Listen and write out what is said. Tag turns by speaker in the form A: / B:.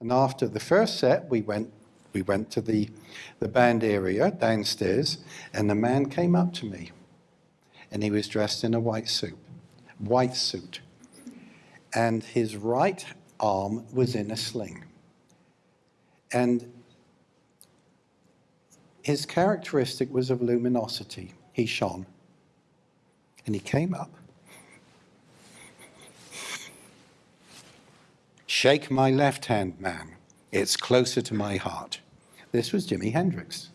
A: And after the first set, we went, we went to the, the band area downstairs, and the man came up to me. And he was dressed in a white suit, white suit. And his right arm was in a sling. And his characteristic was of luminosity. He shone. And he came up. Shake my left hand, man. It's closer to my heart. This was Jimi Hendrix.